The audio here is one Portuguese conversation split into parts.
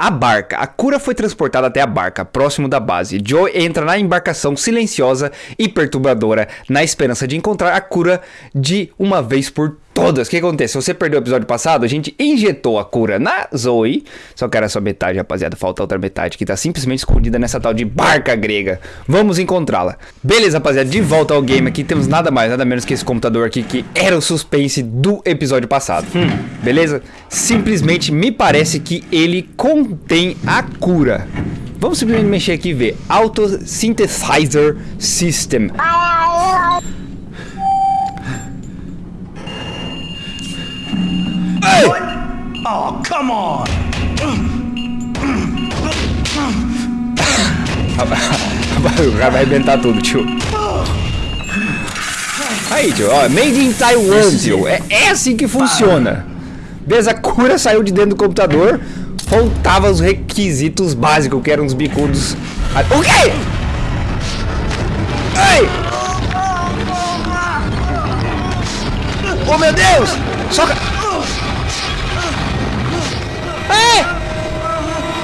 A barca. A cura foi transportada até a barca, próximo da base. Joe entra na embarcação silenciosa e perturbadora, na esperança de encontrar a cura de uma vez por todas. O que acontece? Se você perdeu o episódio passado, a gente injetou a cura na Zoe. Só que era só metade, rapaziada. Falta outra metade que tá simplesmente escondida nessa tal de barca grega. Vamos encontrá-la. Beleza, rapaziada. De volta ao game aqui. Temos nada mais, nada menos que esse computador aqui que era o suspense do episódio passado. Hum, beleza? Simplesmente me parece que ele contém a cura. Vamos simplesmente mexer aqui e ver. Auto Synthesizer System. Oh, come on! o cara vai arrebentar tudo, tio. Aí, tio, ó, made in Taiwan, tio. É, é assim que funciona. Beleza, a cura saiu de dentro do computador. Faltava os requisitos básicos, que eram os bicudos. Ah, O quê? Ai! Oh, meu Deus! Soca!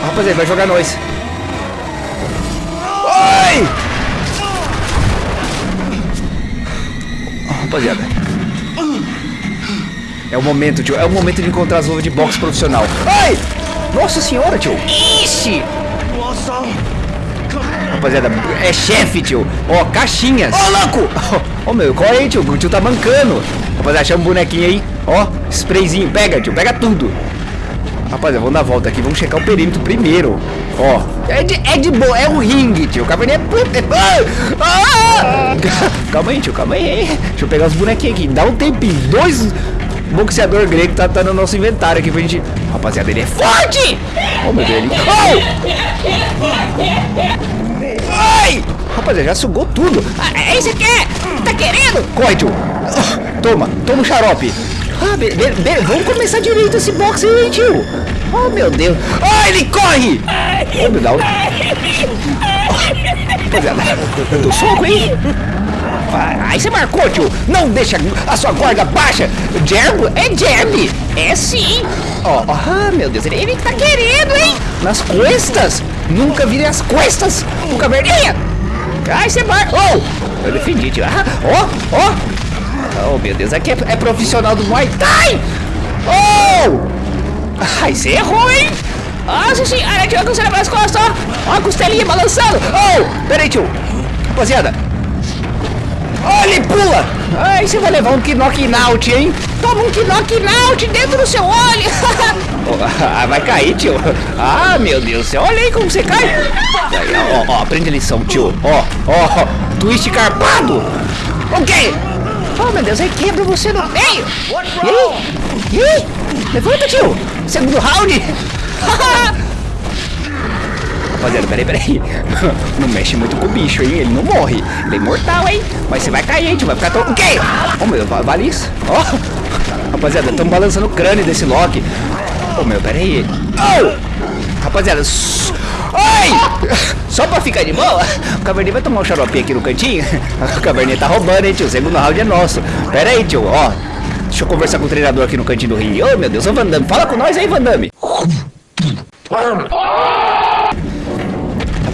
Rapaziada, vai jogar nós. Oi! Rapaziada. É o momento, tio. É o momento de encontrar as luvas de boxe profissional. Ai! Nossa senhora, tio. Ixi! Rapaziada, é chefe, tio. Ó, caixinhas. Ó, louco! Ó, meu, corre aí, tio. O tio tá mancando. Rapaziada, chama um bonequinho aí. Ó, sprayzinho. Pega, tio. Pega tudo. Rapaziada, vamos dar volta aqui. Vamos checar o perímetro primeiro. Ó, é de, é de boa. É um ringue, tio. O caverninha é... Ah! Ah! Calma aí, tio. Calma aí. Deixa eu pegar os bonequinhos aqui. Dá um tempinho. Dois boxeador grego tá, tá no nosso inventário aqui pra gente... Rapaziada, ele é forte! Oh, meu Deus, ele... Oh! Ai! Rapaziada, já sugou tudo. Ah, é isso é? Tá querendo? Corre, tio. Toma, toma um xarope. Ah, be, be, be, vamos começar direito esse boxe aí, tio. Oh, meu Deus. Ah, ele corre! Oh. Rapaziada, eu dou soco, hein? Ah, Aí você marcou, tio. Não deixa a sua guarda baixa. Jab? É jab. É sim. Ó, ó, ah, meu Deus, ele, ele tá querendo, hein? Nas costas. Nunca virei as costas do caverninha. Ai, você marca. Oh, eu defendi, tio. Ah, ó, ó. Oh, meu Deus, aqui é, é profissional do Muay Thai. Oh! Ai, você errou, hein? Nossa senhora, tio, com você nas costas, ó. Ó a costelinha balançando. Oh! Peraí, tio. Rapaziada. Oh, ele pula. Ai, você vai levar um knock out, hein? Toma um knock out dentro do seu olho. Oh, ah, vai cair, tio. Ah, meu Deus do céu. Olha aí como você cai. Ó, ó, aprende a lição, tio. Ó, ó, twist carpado. Ok. Oh, meu Deus, aí quebra você no meio. E aí? Levanta, tio. Segundo round. Rapaziada, peraí, peraí. Não mexe muito com o bicho, hein? Ele não morre. Ele é imortal, hein? Mas você vai cair, hein. Vai ficar todo... O quê? Oh, meu, va- vale isso. Ó. Rapaziada, estamos balançando o crânio desse Loki. Oh, meu, peraí. Oh! Rapaziada, Só pra ficar de boa, o Caverninha vai tomar um xaropinho aqui no cantinho. O Caverninha tá roubando, hein, tio? O segundo round é nosso. Pera aí, tio, ó. Deixa eu conversar com o treinador aqui no cantinho do ringue. Ô, meu Deus, ô Van Damme, fala com nós aí, Van Damme.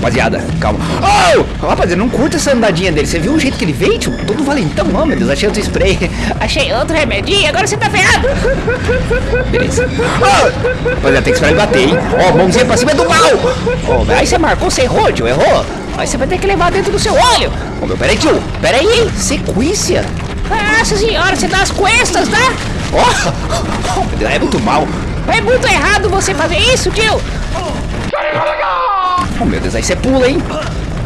Rapaziada, calma. Oh! Rapaziada, não curta essa andadinha dele. Você viu o jeito que ele veio, tio? Todo valentão, oh, meu Deus, achei outro spray. Achei outro remedinho, agora você tá ferrado. Beleza. Oh! Rapaziada, tem que esperar ele bater, hein? Ó, mãozinha pra cima do mal. Oh, aí você marcou, você errou, tio, errou. Aí você vai ter que levar dentro do seu olho. Ô, meu, peraí, tio. Peraí, hein? Sequência. Nossa senhora, você dá as costas, tá? Ó, oh, é muito mal. É muito errado você fazer isso, tio. Oh, meu Deus, aí você pula, hein?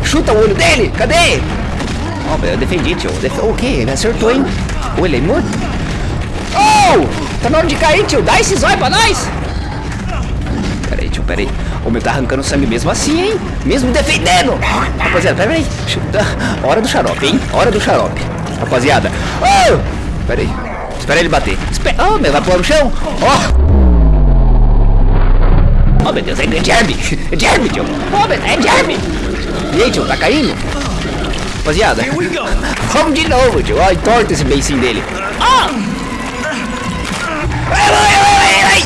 Chuta o olho dele, cadê? Oh, meu Deus, eu defendi, tio. Def... O quê? Ele acertou, hein? Ou ele é morto? Oh! Tá na hora de cair, tio. Dá esse zóio pra nós. Peraí, tio, peraí. O meu tá arrancando sangue mesmo assim, hein? Mesmo defendendo. Rapaziada. Chuta. Hora do xarope, hein? Hora do xarope. Rapaziada. Oh! Peraí. Espera ele bater. Espera. Oh, meu, vai pular no chão. Ó. Oh, Oh, meu Deus, é, é Jeremy! É Jeremy, tio! Oh, meu Deus, é Jeremy! E aí, tio, tá caindo? Rapaziada, vamos de novo, tio. Olha, torta esse beicinho dele. Oh! ai! vai, vai, vai, vai!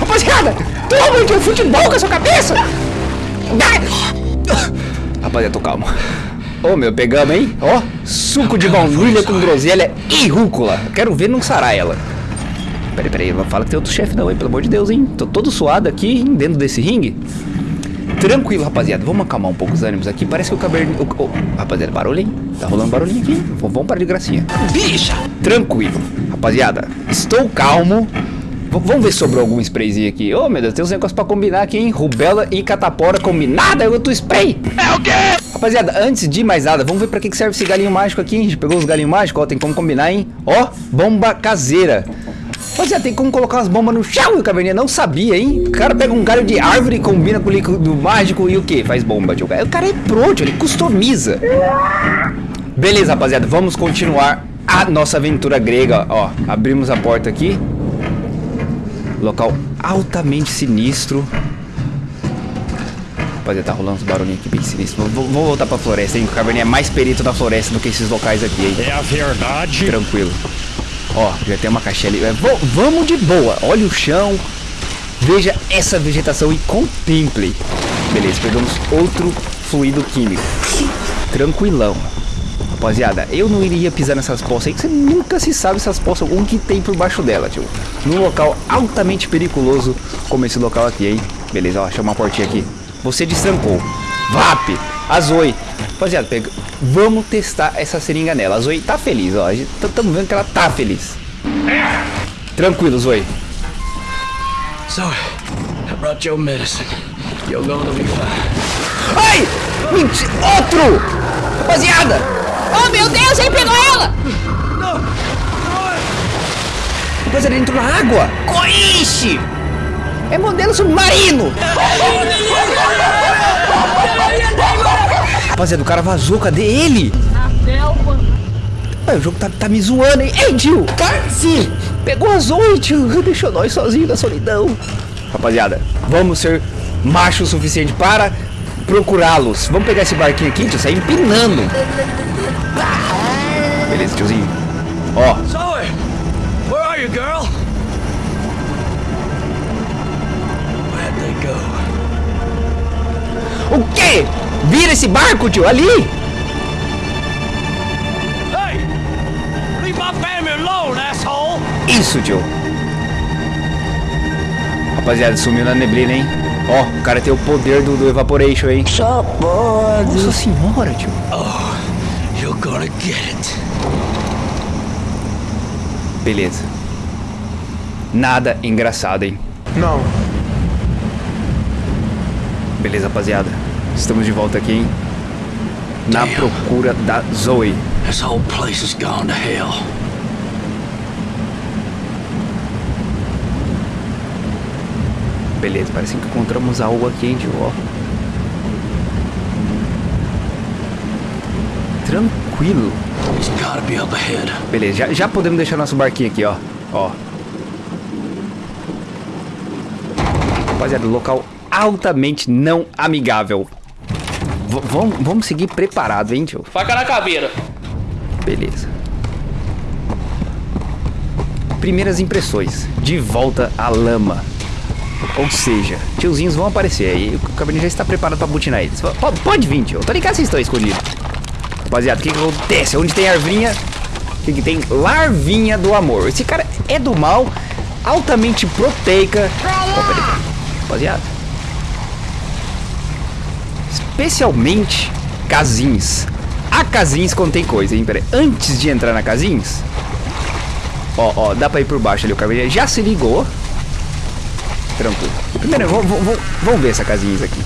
Rapaziada, toma, tio, futebol com a sua cabeça! Rapaziada, tô calmo. Ô, meu, pegamos, hein? Ó, suco de baunilha com groselha e rúcula. Quero ver não sarar ela. Peraí, peraí, não fala que tem outro chefe não, hein? Pelo amor de Deus, hein? Tô todo suado aqui, hein? dentro desse ringue. Tranquilo, rapaziada. Vamos acalmar um pouco os ânimos aqui. Parece que o cabernet... o- o- Rapaziada, barulho, hein? Tá rolando barulhinho aqui. Vamos parar de gracinha. Bicha! Tranquilo. Rapaziada, estou calmo. Vamos ver se sobrou algum sprayzinho aqui. Ô, meu Deus, tem uns negócios pra combinar aqui, hein? Rubela e catapora combinada, eu outro spray. É o quê? Rapaziada, antes de mais nada, vamos ver pra que serve esse galinho mágico aqui, hein? A gente pegou os galinhos mágicos, ó, tem como combinar, hein? Ó, bomba caseira. Rapaziada, tem como colocar as bombas no chão, e o caverninha não sabia, hein? O cara pega um galho de árvore, combina com o líquido mágico e o que? Faz bomba, tio. O cara é pronto, ele customiza. Beleza, rapaziada, vamos continuar a nossa aventura grega, ó. Abrimos a porta aqui. Local altamente sinistro. Rapaziada, tá rolando uns barulhinhos aqui bem sinistros. Vou, vou voltar pra floresta, hein? O Caverninha é mais perito da floresta do que esses locais aqui, hein? É a verdade. Tranquilo. Ó, já tem uma caixinha ali. É, vamos de boa. Olha o chão. Veja essa vegetação e contemple. Beleza, pegamos outro fluido químico. Tranquilão. Rapaziada, eu não iria pisar nessas poças aí, que você nunca se sabe essas poças, o que tem por baixo dela, tio. Num local altamente periculoso como esse local aqui, hein? Beleza, ó, achei uma portinha aqui. Você destrancou. VAP! A Zoe. Rapaziada, pega... vamos testar essa seringa nela. A Zoe tá feliz, ó. Estamos vendo que ela tá feliz. Tranquilo, Zoe. So, I brought your medicine. You're going to be fine. Ai! Mentira! Outro! Rapaziada! Oh, meu Deus, ele pegou ela! Rapaziada, ele entrou na água! Coixe! É modelo submarino! Rapaziada, o cara vazou, cadê ele? Ai, o jogo tá, tá me zoando, hein? Ei, tio! Sim! Pegou a Zoe, tio! Deixou nós sozinhos na solidão. Rapaziada, vamos ser macho o suficiente para procurá-los. Vamos pegar esse barquinho aqui, tio, sair empinando. Beleza, tiozinho. Ó, Zoe! Where are you, girl? Where'd they go? o quê? Vira esse barco, tio, ali! Hey! Leave my family alone, asshole! Isso, tio. Rapaziada, sumiu na neblina, hein? Ó, o cara tem o poder do, do Evaporation, hein? Só pode. Nossa senhora, tio. You're gonna get it. Beleza. Nada engraçado, hein? Não. Beleza, rapaziada. Estamos de volta aqui, hein? Na Damn. procura da Zoe. This whole place has gone to hell. Beleza, parece que encontramos algo aqui, hein, tio? Tranquilo. Beleza, já, já podemos deixar nosso barquinho aqui, ó. Ó. Rapaziada, local altamente não amigável. V vamos, vamos seguir preparado, hein, tio? Faca na caveira. Beleza. Primeiras impressões. De volta à lama. Ou seja, tiozinhos vão aparecer aí. O cabernet já está preparado para butinar eles. P- pode vir, tio. Eu Tô ligado que vocês estão escondidos. Rapaziada, o que, que acontece? Onde tem arvinha, o que, que tem? Larvinha do amor. Esse cara é do mal, altamente proteica. Peraí. Rapaziada. Especialmente casins. A casins contém coisa, hein? Peraí. Antes de entrar na casins. Ó, ó, dá pra ir por baixo ali. O cabelo já se ligou. Tranquilo. Primeiro, vamos, ver essa casinha aqui.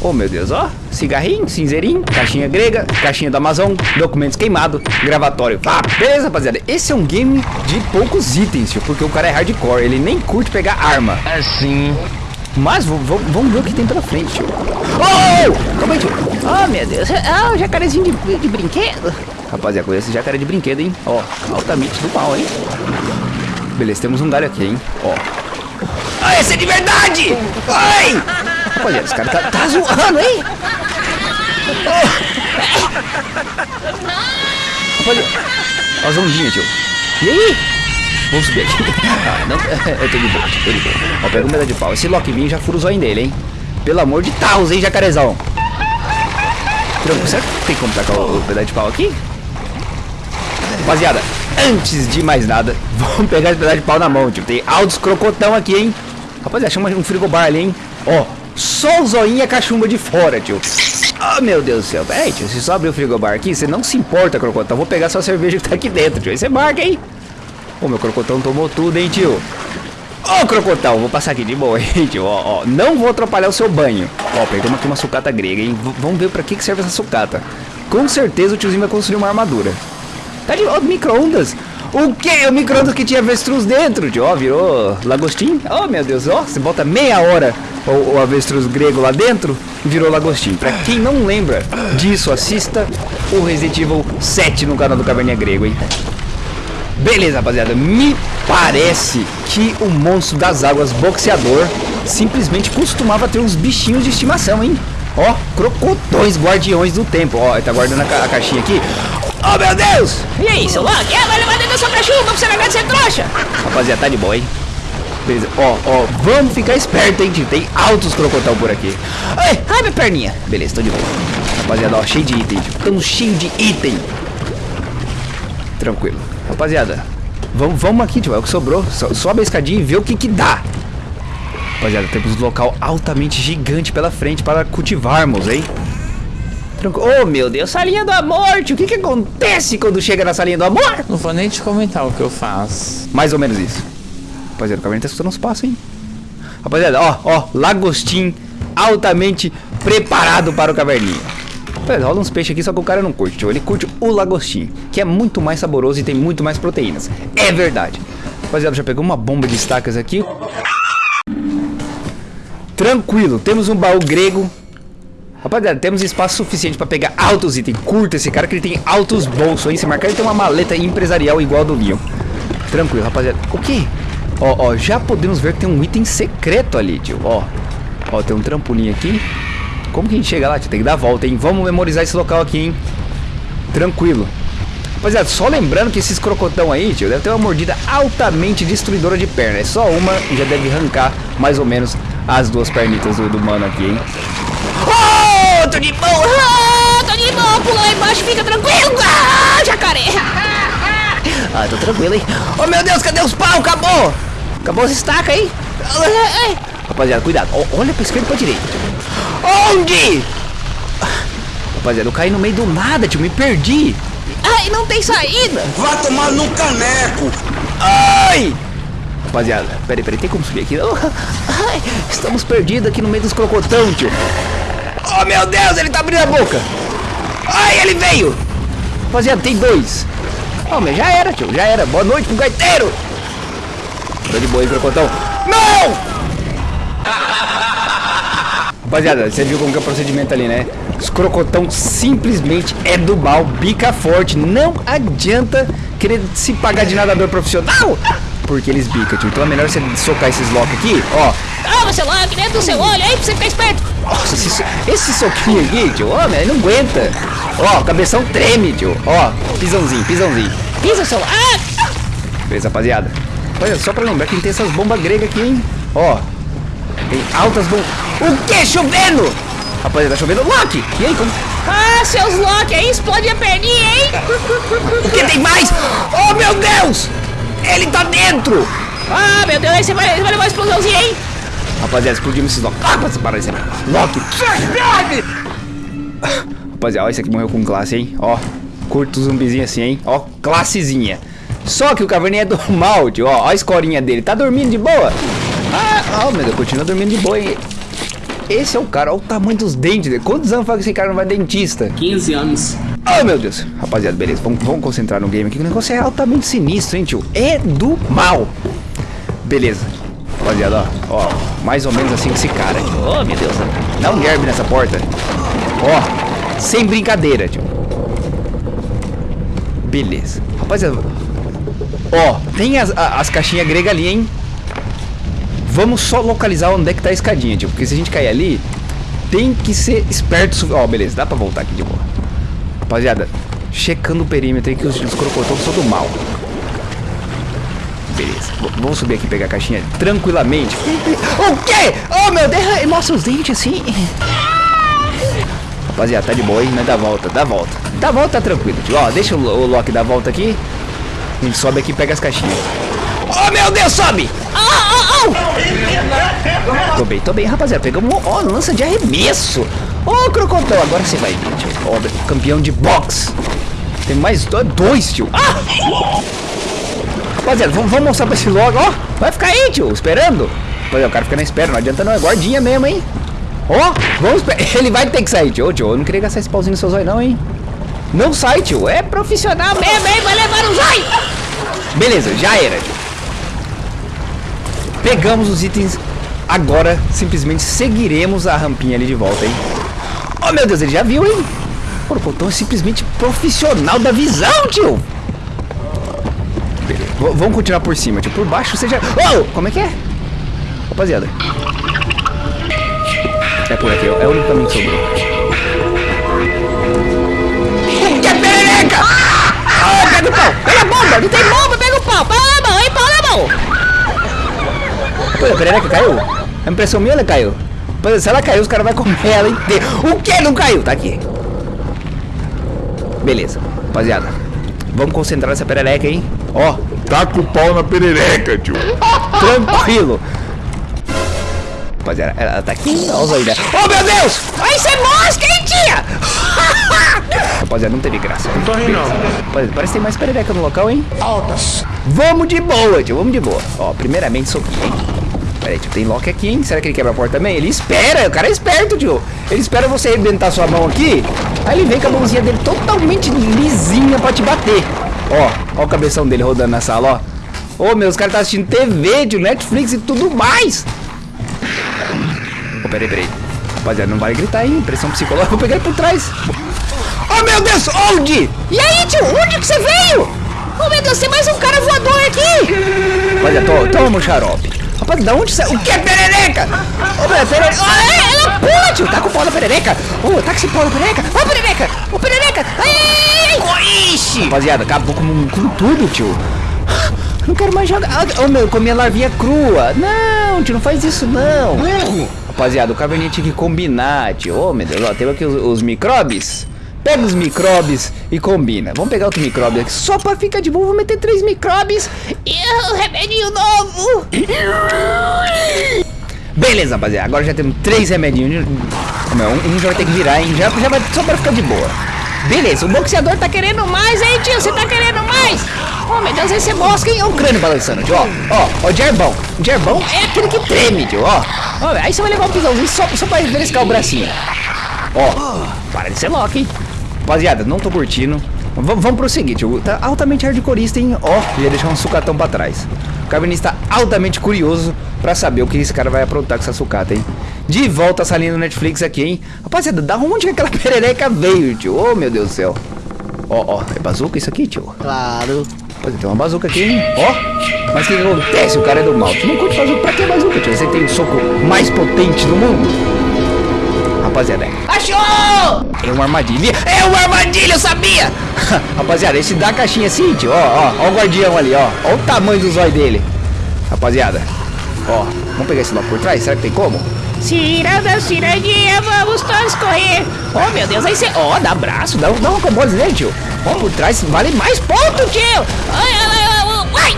Oh meu Deus, ó. Cigarrinho, cinzeirinho, caixinha grega, caixinha do Amazon, documentos queimados, gravatório. Ah, beleza, rapaziada. Esse é um game de poucos itens, tio, porque o cara é hardcore, ele nem curte pegar arma. Assim. Mas vamos ver o que tem pela frente, tio. Oh! Calma aí, tio. Oh, meu Deus. Ah, o jacarezinho de, de brinquedo. Rapaziada, conhece esse jacaré de brinquedo, hein? Ó, altamente do mal, hein? Beleza, temos um galho aqui, hein? Ó. Ah, esse é de verdade! Ai! Rapaziada, esse cara tá, tá zoando, hein? Rapaziada, ó as ondinhas, tio. E aí? Vamos subir aqui. Ah, não, eu tô de boa, tô de boa. Ó, pega um pedaço de pau. Esse Lockbeam já fura o zóio dele, hein? Pelo amor de Deus, hein, jacarezão? Tranquilo, será que tem como tacar o, o pedaço de pau aqui? Rapaziada, antes de mais nada, vamos pegar esse pedaço de pau na mão, tio. Tem altos crocotão aqui, hein? Rapaziada, chama um frigobar ali, hein? Ó, só o zoinho e a cachumba de fora, tio. Oh, meu Deus do céu. Peraí, tio, se só abrir o frigobar aqui, você não se importa, crocotão. Vou pegar sua cerveja que tá aqui dentro, tio. Aí você marca, hein? Ô, meu crocotão tomou tudo, hein, tio? Ô, crocotão, vou passar aqui de boa, hein, tio? Ó, ó, não vou atrapalhar o seu banho. Ó, pegamos aqui uma sucata grega, hein? V vamos ver pra que, que serve essa sucata. Com certeza o tiozinho vai construir uma armadura. Tá de ó, micro-ondas. O que? O micro-ondas que tinha avestruz dentro, tio. Ó, virou lagostim. Oh, meu Deus. Ó, você bota meia hora o, avestruz grego lá dentro virou lagostim. Pra quem não lembra disso, assista o Resident Evil 7 no canal do Caverninha Grego, hein? Beleza, rapaziada. Me parece que o monstro das águas boxeador simplesmente costumava ter uns bichinhos de estimação, hein? Ó, crocotões guardiões do tempo. Ó, ele tá guardando a, ca a caixinha aqui. Oh, meu Deus! E aí, seu Loki? É, vai levar dentro da sua cachumba pra você largar de ser trouxa. Rapaziada, tá de boa, hein? Beleza. Ó, ó, vamos ficar esperto, hein, tio. Tem altos crocotão por aqui. Ai, ai, minha perninha. Beleza, tô de boa. Rapaziada, ó, cheio de item, tio. Tamo cheio de item. Tranquilo. Rapaziada, vamos, vamos aqui, tio. É o que sobrou. So, sobe a escadinha e vê o que que dá. Rapaziada, temos um local altamente gigante pela frente para cultivarmos, hein? Tranquilo. Oh, meu Deus, salinha do amor, tio. O que que acontece quando chega na salinha do amor? Não vou nem te comentar o que eu faço. Mais ou menos isso. Rapaziada, o caverna tá escutando uns passos, hein? Rapaziada, ó, ó, lagostim altamente preparado para o caverninha. Rapaziada, rola uns peixes aqui, só que o cara não curte. Ele curte o lagostim, que é muito mais saboroso e tem muito mais proteínas. É verdade. Rapaziada, já pegou uma bomba de estacas aqui. Tranquilo, temos um baú grego. Rapaziada, temos espaço suficiente para pegar altos itens. Curta esse cara que ele tem altos bolsos, hein? Se marcar, ele tem uma maleta empresarial igual a do Leon. Tranquilo, rapaziada. O que? Ó, ó, já podemos ver que tem um item secreto ali, tio. Ó, ó, tem um trampolim aqui. Como que a gente chega lá, tio? Tem que dar a volta, hein? Vamos memorizar esse local aqui, hein? Tranquilo. Rapaziada, só lembrando que esses crocotão aí, tio, deve ter uma mordida altamente destruidora de perna. É só uma e já deve arrancar mais ou menos as duas pernitas do, do mano aqui, hein? Oh, tô de boa. Ah, tô de boa. Pula lá embaixo, fica tranquilo. Ah, jacaré. Ah, tô tranquilo, hein? Oh, meu Deus, cadê os pau? Acabou! Acabou as estacas, hein? Rapaziada, cuidado. Olha pra esquerda e pra direita. Onde? Rapaziada, eu caí no meio do nada, tio. Me perdi. Ai, não tem saída. Vai tomar no caneco! Ai! Rapaziada, peraí, peraí, tem como subir aqui? Oh, ai, estamos perdidos aqui no meio dos crocotão, tio. Oh, meu Deus, ele tá abrindo a boca. Ai, ele veio. Rapaziada, tem dois. Oh, mas já era, tio, já era. Boa noite pro gaiteiro. Tô de boa aí, crocotão. Não! Rapaziada, você viu como que é o procedimento ali, né? Os crocotão simplesmente é do mal, bica forte. Não adianta querer se pagar de nadador profissional, porque eles bicam, tio. Então é melhor você socar esses lock aqui, ó. Ah, seu Loki, dentro do seu olho aí pra você ficar esperto. Nossa, esse, esse soquinho aqui, tio, ó, ele não aguenta. Ó, cabeção treme, tio. Ó, pisãozinho, pisãozinho. Pisa, seu Loki. Ah, Beleza, rapaziada. Olha, só pra lembrar que tem essas bombas gregas aqui, hein? Ó, tem altas bombas. O que? Chovendo? Rapaziada, tá chovendo. Loki! E aí, como... ah, seus Loki aí explode a perninha, hein? O que tem mais? Oh, meu Deus! Ele tá dentro! Ah, meu Deus, aí você vai, vai levar uma explosãozinha, hein? Rapaziada, explodimos esses Loki. Ah, para parar esse Loki! Rapaziada, ó, esse aqui morreu com classe, hein? Ó, curto zumbizinho assim, hein? Ó, classezinha. Só que o caverninha é do mal, tio. Ó, ó a escorinha dele. Tá dormindo de boa? Ah, ó, meu Deus, continua dormindo de boa, hein? Esse é o cara, olha o tamanho dos dentes dele. Quantos anos faz que esse cara não vai dentista? 15 anos. Oh, meu Deus. Rapaziada, beleza. Vamos, vamos concentrar no game aqui. que O negócio é altamente sinistro, hein, tio? É do mal. Beleza. Rapaziada, ó. Ó, mais ou menos assim com esse cara. Oh, meu Deus. Dá um gerbe nessa porta. Ó, sem brincadeira, tio. Beleza. Rapaziada. Ó, tem as, as caixinhas gregas ali, hein? Vamos só localizar onde é que tá a escadinha, tio. Porque se a gente cair ali, tem que ser esperto. Ó, beleza. Dá pra voltar aqui de boa. Rapaziada, checando o perímetro aí que os, os são do mal. Beleza. Vamos subir aqui e pegar a caixinha tranquilamente. O quê? Oh, meu Deus. Mostra os dentes assim. Rapaziada, tá de boa, hein? Mas dá volta, dá volta. Dá volta, tranquilo, tio. Ó, deixa o, o Loki dar volta aqui. Gente sobe aqui e pega as caixinhas. Oh, meu Deus, sobe! Oh, oh, oh! Tô bem, tô bem, rapaziada. Pegamos, ó, lança de arremesso. Ó, crocodilo, agora você vai tio. Ó, campeão de boxe. Tem mais do- dois, tio. Ah! Rapaziada, vamos, mostrar pra esse logo. Vai ficar aí, tio, esperando. Rapaziada, o cara fica na espera, não adianta não, é guardinha mesmo, hein. Ó, vamos. Ele vai ter que sair, tio. Ô, tio, eu não queria gastar esse pauzinho no seu zóio, não, hein. Não sai, tio. É profissional mesmo, hein. Vai levar o zóio. Beleza, já era, tio. Pegamos os itens. Agora, simplesmente seguiremos a rampinha ali de volta, hein. Oh, meu Deus, ele já viu, hein. O Potão é simplesmente profissional da visão, tio. Beleza. Vamos continuar por cima, tio. Por baixo você já... Oh, como é que é? Rapaziada. É por aqui, é o único caminho que sobrou. Pega o pau! Pega a bomba! Não tem bomba! Pega o pau! Pau na mão, hein? Pau na mão! Pô, a perereca caiu? A impressão minha ela caiu. Pô, se ela caiu, os caras vão comer ela inteira. O que não caiu? Tá aqui. Beleza, rapaziada. Vamos concentrar nessa perereca, hein? Ó, Taca o pau na perereca, tio. tranquilo. Rapaziada, ela tá aqui. Olha os? Oh, meu Deus! Vai ser mosca, hein, tia? Rapaziada, não teve graça. Tô rindo, não. Rapaziada, parece que tem mais perereca no local, hein? Altas. Vamos de boa, tio. Vamos de boa. Ó, primeiramente aqui, hein? Pera aí, tio. Tem lock aqui, hein? Será que ele quebra a porta também? Ele espera. O cara é esperto, tio. Ele espera você arrebentar sua mão aqui. Aí ele vem com a mãozinha dele totalmente lisinha pra te bater. Ó, ó o cabeção dele rodando na sala, ó. Ô, meu, os caras tá assistindo TV, tio, Netflix e tudo mais. Ô, peraí, peraí. Rapaziada, não vale gritar, hein? Pressão psicológica. Vou pegar ele por trás. Oh, meu Deus! Onde? E aí, tio? Onde que você veio? Oh, meu Deus, tem mais um cara voador aqui! Olha, to, toma o xarope. Rapaz, da onde você... O que é perereca? Ô, meu, perereca... Ah, é, ela pula, tio! Tá com o pau na perereca? Ô, tá com esse pau na perereca? Ô, perereca! Ô, perereca! Ai, ai! Rapaziada, acabou com, com tudo, tio. Não quero mais jogar. Ah, Ô, meu, eu comi a larvinha crua. Não, tio, não faz isso, não. Rapaziada, o caverninha tinha que combinar, tio. Ô, meu Deus, ó, temos aqui os, os micróbios. Pega os micróbios e combina. Vamos pegar outro micróbio aqui só pra ficar de boa. Vou meter três micróbios. E o remedinho novo! Beleza, rapaziada. Agora já temos três remedinhos. Não, um, um já vai ter que virar, hein? Já, já vai só pra ficar de boa. Beleza, o boxeador tá querendo mais, hein, tio? Você tá querendo mais? Oh, meu Deus, esse é mosca, hein? Olha o crânio balançando, tio. Ó, ó, o gerbão. Gerbão é aquele que treme, tio, ó. Ó, aí você vai levar um pisãozinho só, só pra beliscar o bracinho. Ó, para de ser louco, hein? Rapaziada, não tô curtindo. V vamos prosseguir, tio. Tá altamente hardcoreista, hein? Ó, ia deixar um sucatão pra trás. O Cavernista está altamente curioso pra saber o que esse cara vai aprontar com essa sucata, hein? De volta a salinha do Netflix aqui, hein? Rapaziada, da onde que aquela perereca veio, tio? Oh, meu Deus do céu. Ó, ó, é bazuca isso aqui, tio? Claro. Rapaziada, tem uma bazuca aqui, hein? Ó, mas o que, que acontece? O cara é do mal. Tu não curte bazuca? Pra que bazuca, tio? Você tem o soco mais potente do mundo? Rapaziada, Achou! é uma armadilha. É uma armadilha, eu sabia! Rapaziada, esse da caixinha assim, tio, ó, ó, ó o guardião ali, ó. Ó o tamanho do zóio dele. Rapaziada, ó, vamos pegar esse logo por trás? Será que tem como? Ciranda, cirandinha, vamos todos correr! Oh, meu Deus, aí você... Ó, dá abraço, dá, dá uma combose nele, tio. Ó, por trás vale mais ponto, tio. Ai, ai, ai!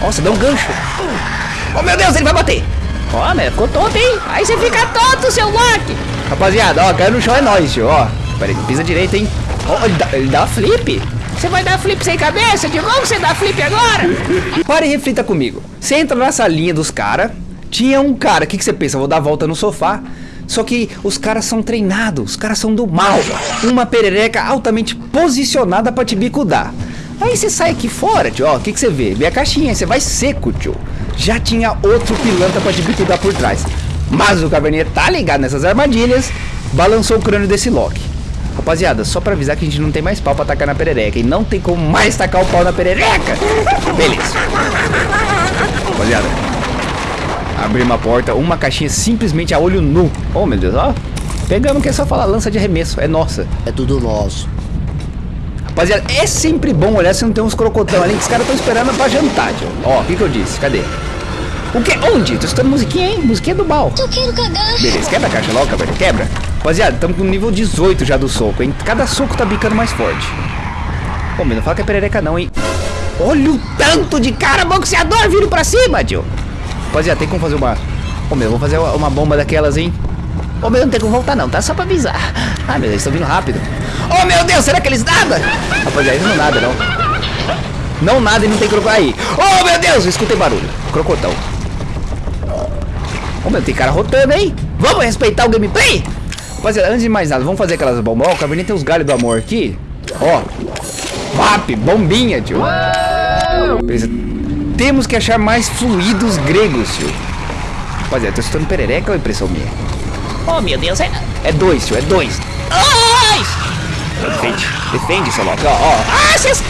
Nossa, dá um gancho. Oh, meu Deus, ele vai bater. Ó, né, ficou tonto, hein? Aí você fica tonto, seu Loki! Rapaziada, ó, caiu no chão é nóis, tio, ó. Pera aí, pisa direito, hein? Ó, ele dá, ele dá flip. Você vai dar flip sem cabeça? De novo você dá flip agora? Pare e reflita comigo. Você entra na salinha dos caras, tinha um cara, o que, que você pensa? Vou dar volta no sofá. Só que os caras são treinados, os caras são do mal. Uma perereca altamente posicionada pra te bicudar. Aí você sai aqui fora, tio, ó, o que, que você vê? Vê a caixinha, você vai seco, tio. Já tinha outro pilantra pra te bicudar por trás. Mas o caverninha tá ligado nessas armadilhas, balançou o crânio desse Loki. Rapaziada, só pra avisar que a gente não tem mais pau pra tacar na perereca. E não tem como mais tacar o pau na perereca. Beleza. Rapaziada, abrimos a porta, uma caixinha simplesmente a olho nu. Oh, meu Deus, ó. Pegamos que é só falar lança de arremesso, é nossa. É tudo nosso. Rapaziada, é sempre bom olhar se não tem uns crocotão ali que os caras estão esperando pra jantar, tio. Ó, o que que eu disse? Cadê? O que? Onde? Tô escutando musiquinha, hein? Musiquinha do bal. Eu quero cagar. Beleza, quebra a caixa logo, velho. Quebra. Rapaziada, estamos com nível 18 já do soco, hein? Cada soco tá bicando mais forte. Pô, meu, não fala que é perereca não, hein? Olha o tanto de cara boxeador vindo pra cima, tio. Rapaziada, tem como fazer uma... Ô, meu, vou fazer uma- bomba daquelas, hein? Ô, meu, não tem como voltar não, tá? Só pra avisar. Ah, meu, eles estão vindo rápido. Ô, meu Deus, será que eles nadam? Rapaziada, eles não nadam, não. Não nada e não tem crocodilo. Aí. Ô, meu Deus, eu escutei barulho. Crocotão. Ô, meu, tem cara rotando, hein? Vamos respeitar o gameplay? Rapaziada, antes de mais nada, vamos fazer aquelas bombas. Ó, o Cabernet tem os galhos do amor aqui. Ó. VAP, bombinha, tio. Beleza. Temos que achar mais fluidos gregos, tio. Rapaziada, tô escutando perereca ou é impressão minha? Oh, meu Deus, é... É dois, tio, é dois. Ai! Defende, defende, seu Loki. Ó, ó. Ah, vocês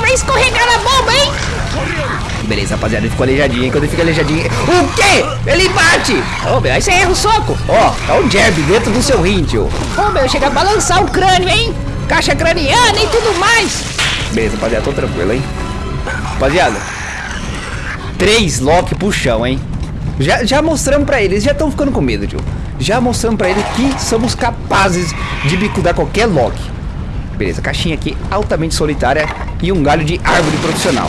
vai escorregar na bomba, hein? Beleza, rapaziada, ele ficou aleijadinho. Quando ele fica aleijadinho. O quê? Ele bate! Ô, meu, aí você erra o soco. Ó, tá um jab dentro do seu rim, tio. Ô, meu, chega a balançar o crânio, hein? Caixa craniana e tudo mais. Beleza, rapaziada, tô tranquilo, hein? Rapaziada, três Loki pro chão, hein? Já, já mostramos pra eles, já estão ficando com medo, tio. Já mostramos pra eles que somos capazes de bicudar qualquer Loki. Beleza, caixinha aqui altamente solitária e um galho de árvore profissional.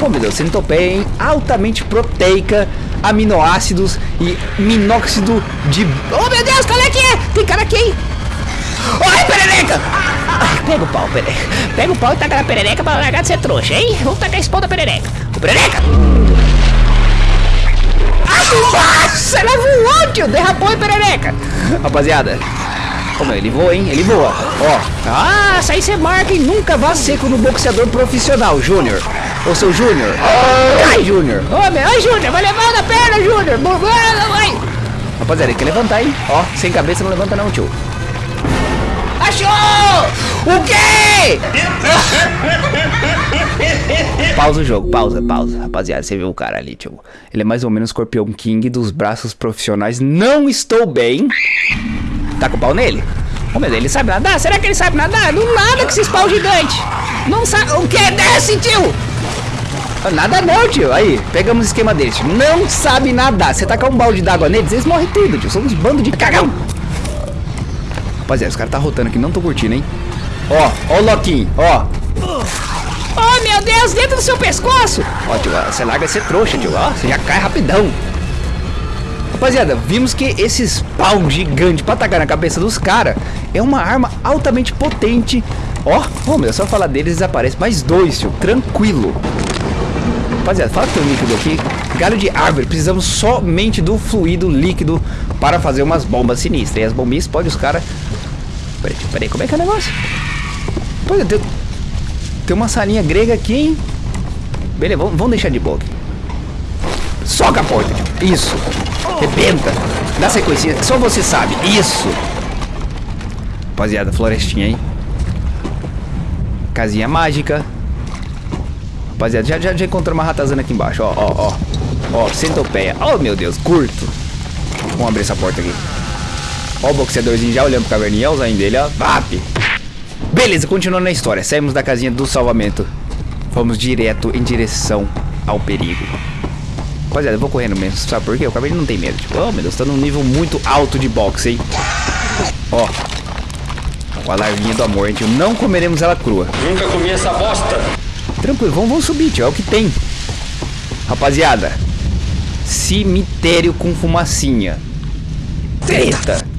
Oh meu Deus, centopeia, hein? Altamente proteica, aminoácidos e minóxido de... Ô, meu Deus, qual é que é? Tem cara aqui, hein? Ai, perereca! Ai, pega o pau, perereca. Pega o pau e taca na perereca pra largar de ser trouxa, hein? Vamos tacar esse pau da perereca. Ô, perereca! Ah, nossa, ela voou, tio. Derrapou em perereca. Rapaziada, como ele voa, hein? Ele voa. Ó, Ah, isso aí você marca e nunca vá seco no boxeador profissional, Júnior. Ô, seu Júnior. Ai, Júnior. Ô, meu, ai, Júnior, vai levar na perna, Júnior. Vai, vai. Rapaziada, ele quer levantar, hein? Ó, sem cabeça não levanta não, tio. Achou! O quê? pausa o jogo, pausa, pausa. Rapaziada, você viu o cara ali, tio. Ele é mais ou menos Scorpion King dos braços profissionais. Não estou bem. Tá com o pau nele? Ô, meu, ele sabe nadar? Será que ele sabe nadar? Não nada com esses pau gigante. Não sabe... O que? Desce, tio! Nada não, tio. Aí, pegamos o esquema deles. tio. Não sabe nadar. Você tacar um balde d'água neles, eles morrem tudo, tio. Somos um bando de cagão. Rapaziada, os caras tá rotando aqui. Não tô curtindo, hein? Ó, ó o Loquinho, ó. Oh, meu Deus, dentro do seu pescoço! Ó, tio, ó, você larga ser trouxa, tio. Ó, você já cai rapidão. Rapaziada, vimos que esses pau gigante pra atacar na cabeça dos caras é uma arma altamente potente. Ó, oh, meu, só falar deles desaparece. Mais dois, tio. Tranquilo. Rapaziada, fala que tem um líquido aqui. Galho de árvore, precisamos somente do fluido líquido para fazer umas bombas sinistras. E as bombinhas explodem os caras. Peraí, peraí, como é que é o negócio? Pois é, tem, tem uma salinha grega aqui, hein? Beleza, vamos, vamos deixar de boa aqui. Soca a porta. Isso. Rebenta. Dá sequência. Só você sabe. Isso. Rapaziada, florestinha, hein? Casinha mágica. Rapaziada, já, já, já encontramos uma ratazana aqui embaixo. Ó, ó, ó. Ó, centopeia. Oh, meu Deus, curto. Vamos abrir essa porta aqui. Ó o boxeadorzinho já olhando pro caverninha. Olha o zainho dele, ó. Vap. Beleza, continuando a história. Saímos da casinha do salvamento. Vamos direto em direção ao perigo. Rapaziada, eu vou correndo mesmo. Sabe por quê? O caverninha não tem medo. Tipo, oh, meu Deus, tá num nível muito alto de boxe, hein? Ó. Com a larvinha do amor, gente. Não comeremos ela crua. Nunca comi essa bosta. Tranquilo, vamos, vamos subir, tio. É o que tem. Rapaziada. Cemitério com fumacinha. Treta.